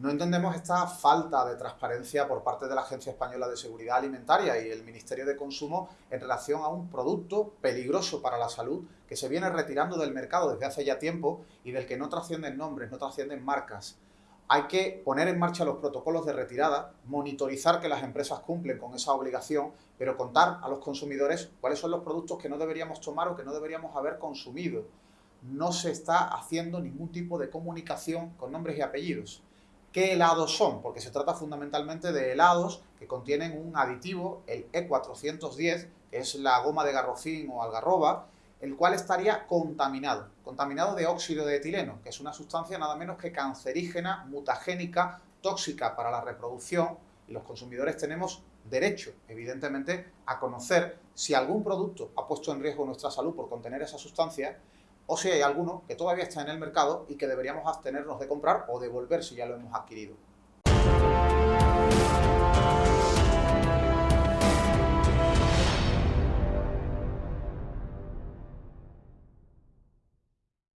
No entendemos esta falta de transparencia por parte de la Agencia Española de Seguridad Alimentaria y el Ministerio de Consumo en relación a un producto peligroso para la salud que se viene retirando del mercado desde hace ya tiempo y del que no trascienden nombres, no trascienden marcas. Hay que poner en marcha los protocolos de retirada, monitorizar que las empresas cumplen con esa obligación, pero contar a los consumidores cuáles son los productos que no deberíamos tomar o que no deberíamos haber consumido. No se está haciendo ningún tipo de comunicación con nombres y apellidos. ¿Qué helados son? Porque se trata fundamentalmente de helados que contienen un aditivo, el E410, que es la goma de garrofín o algarroba, el cual estaría contaminado, contaminado de óxido de etileno, que es una sustancia nada menos que cancerígena, mutagénica, tóxica para la reproducción, y los consumidores tenemos derecho, evidentemente, a conocer si algún producto ha puesto en riesgo nuestra salud por contener esa sustancia o si hay alguno que todavía está en el mercado y que deberíamos abstenernos de comprar o devolver si ya lo hemos adquirido.